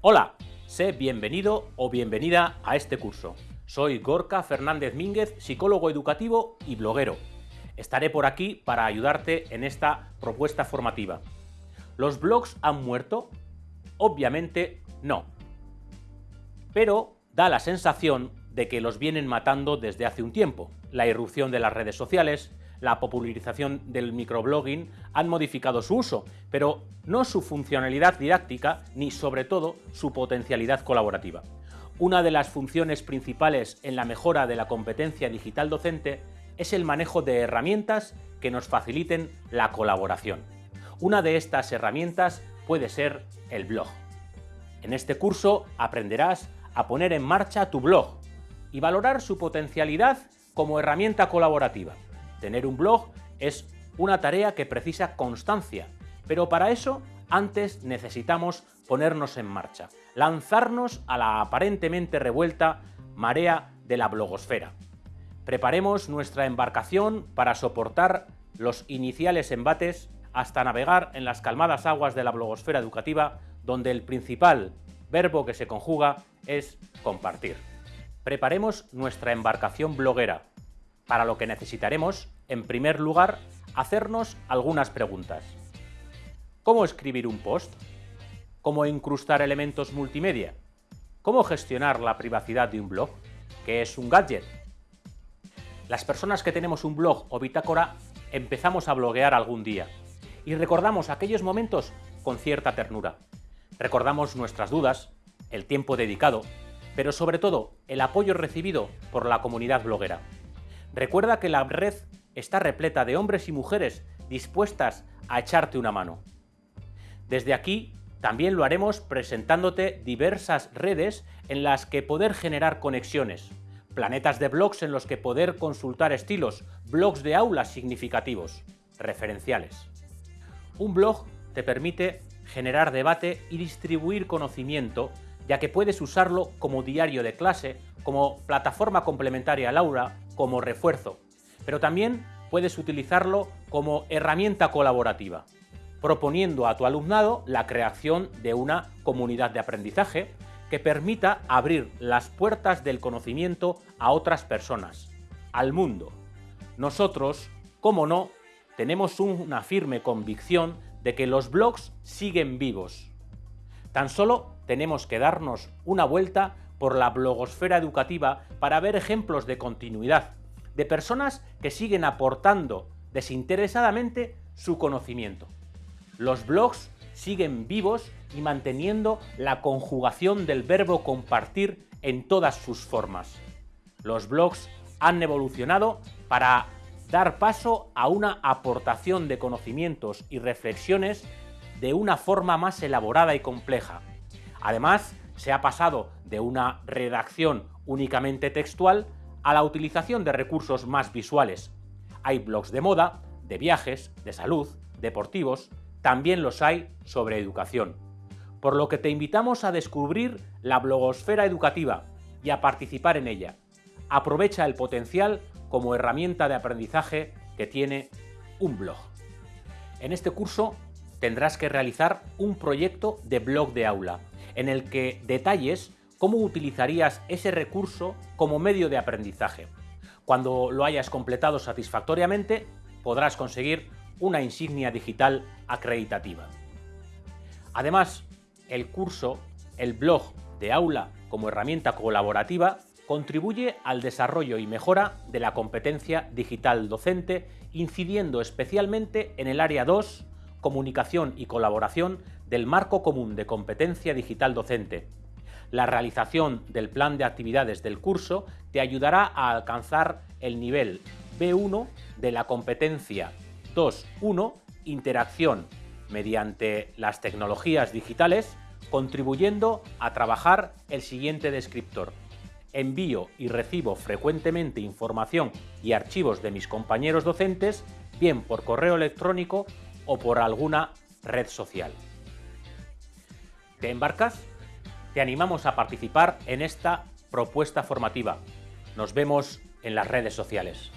Hola, sé bienvenido o bienvenida a este curso. Soy Gorka Fernández Mínguez, psicólogo educativo y bloguero. Estaré por aquí para ayudarte en esta propuesta formativa. ¿Los blogs han muerto? Obviamente no. Pero da la sensación de que los vienen matando desde hace un tiempo. La irrupción de las redes sociales, la popularización del microblogging han modificado su uso, pero no su funcionalidad didáctica ni sobre todo su potencialidad colaborativa. Una de las funciones principales en la mejora de la competencia digital docente es el manejo de herramientas que nos faciliten la colaboración. Una de estas herramientas puede ser el blog. En este curso aprenderás a poner en marcha tu blog y valorar su potencialidad como herramienta colaborativa. Tener un blog es una tarea que precisa constancia, pero para eso antes necesitamos ponernos en marcha, lanzarnos a la aparentemente revuelta marea de la blogosfera. Preparemos nuestra embarcación para soportar los iniciales embates hasta navegar en las calmadas aguas de la blogosfera educativa, donde el principal verbo que se conjuga es compartir. Preparemos nuestra embarcación bloguera, para lo que necesitaremos, en primer lugar, hacernos algunas preguntas. ¿Cómo escribir un post? ¿Cómo incrustar elementos multimedia? ¿Cómo gestionar la privacidad de un blog? ¿Qué es un gadget? Las personas que tenemos un blog o bitácora empezamos a bloguear algún día y recordamos aquellos momentos con cierta ternura. Recordamos nuestras dudas, el tiempo dedicado, pero sobre todo el apoyo recibido por la comunidad bloguera. Recuerda que la red está repleta de hombres y mujeres dispuestas a echarte una mano. Desde aquí también lo haremos presentándote diversas redes en las que poder generar conexiones, planetas de blogs en los que poder consultar estilos, blogs de aulas significativos, referenciales. Un blog te permite generar debate y distribuir conocimiento, ya que puedes usarlo como diario de clase, como plataforma complementaria al aula, como refuerzo, pero también puedes utilizarlo como herramienta colaborativa, proponiendo a tu alumnado la creación de una comunidad de aprendizaje que permita abrir las puertas del conocimiento a otras personas, al mundo. Nosotros, como no, tenemos una firme convicción de que los blogs siguen vivos. Tan solo tenemos que darnos una vuelta por la blogosfera educativa para ver ejemplos de continuidad, de personas que siguen aportando desinteresadamente su conocimiento. Los blogs siguen vivos y manteniendo la conjugación del verbo compartir en todas sus formas. Los blogs han evolucionado para dar paso a una aportación de conocimientos y reflexiones de una forma más elaborada y compleja. Además, se ha pasado de una redacción únicamente textual a la utilización de recursos más visuales. Hay blogs de moda, de viajes, de salud, deportivos, también los hay sobre educación. Por lo que te invitamos a descubrir la blogosfera educativa y a participar en ella. Aprovecha el potencial como herramienta de aprendizaje que tiene un blog. En este curso tendrás que realizar un proyecto de blog de aula, en el que detalles cómo utilizarías ese recurso como medio de aprendizaje. Cuando lo hayas completado satisfactoriamente, podrás conseguir una insignia digital acreditativa. Además, el curso, el blog de aula como herramienta colaborativa, contribuye al desarrollo y mejora de la competencia digital docente, incidiendo especialmente en el área 2, comunicación y colaboración del marco común de competencia digital docente. La realización del plan de actividades del curso te ayudará a alcanzar el nivel B1 de la competencia 2.1 Interacción mediante las tecnologías digitales, contribuyendo a trabajar el siguiente descriptor. Envío y recibo frecuentemente información y archivos de mis compañeros docentes, bien por correo electrónico o por alguna red social. ¿Te embarcas? Te animamos a participar en esta propuesta formativa. Nos vemos en las redes sociales.